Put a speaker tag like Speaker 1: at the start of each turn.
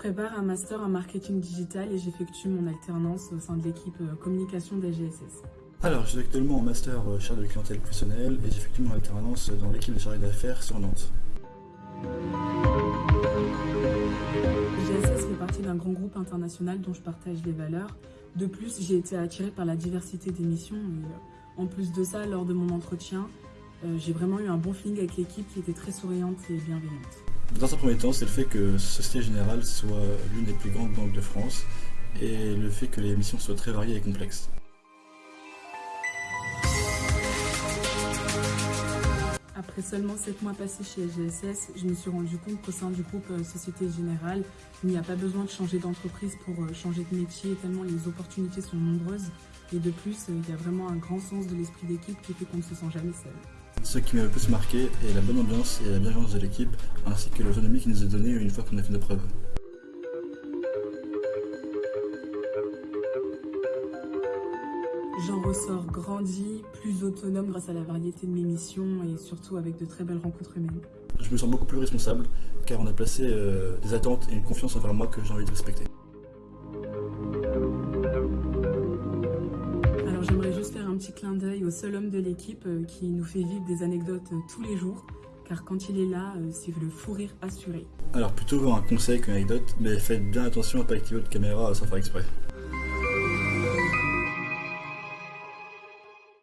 Speaker 1: prépare un master en marketing digital et j'effectue mon alternance au sein de l'équipe euh, communication d'AGSS.
Speaker 2: Alors, je suis actuellement en master euh, chargé de clientèle professionnelle et j'effectue mon alternance dans l'équipe de chargé d'affaires sur Nantes.
Speaker 1: GSS fait partie d'un grand groupe international dont je partage les valeurs. De plus, j'ai été attirée par la diversité des missions. Et euh, en plus de ça, lors de mon entretien, j'ai vraiment eu un bon feeling avec l'équipe qui était très souriante et bienveillante.
Speaker 2: Dans un premier temps, c'est le fait que Société Générale soit l'une des plus grandes banques de France et le fait que les missions soient très variées et complexes.
Speaker 1: Après seulement 7 mois passés chez GSS, je me suis rendu compte qu'au sein du groupe euh, Société Générale, il n'y a pas besoin de changer d'entreprise pour euh, changer de métier, tellement les opportunités sont nombreuses. Et de plus, euh, il y a vraiment un grand sens de l'esprit d'équipe qui fait qu'on ne se sent jamais seul.
Speaker 2: Ce qui m'a le plus marqué est la bonne ambiance et la bienveillance de l'équipe, ainsi que l'autonomie qui nous est donnée une fois qu'on a fait nos preuves.
Speaker 1: J'en ressors grandi, plus autonome grâce à la variété de mes missions et surtout avec de très belles rencontres humaines.
Speaker 2: Je me sens beaucoup plus responsable, car on a placé euh, des attentes et une confiance envers moi que j'ai envie de respecter.
Speaker 1: Petit clin d'œil au seul homme de l'équipe euh, qui nous fait vivre des anecdotes euh, tous les jours, car quand il est là, euh, c'est le fou rire assuré.
Speaker 2: Alors plutôt un conseil qu'une anecdote, mais faites bien attention à pas activer votre caméra sans faire exprès.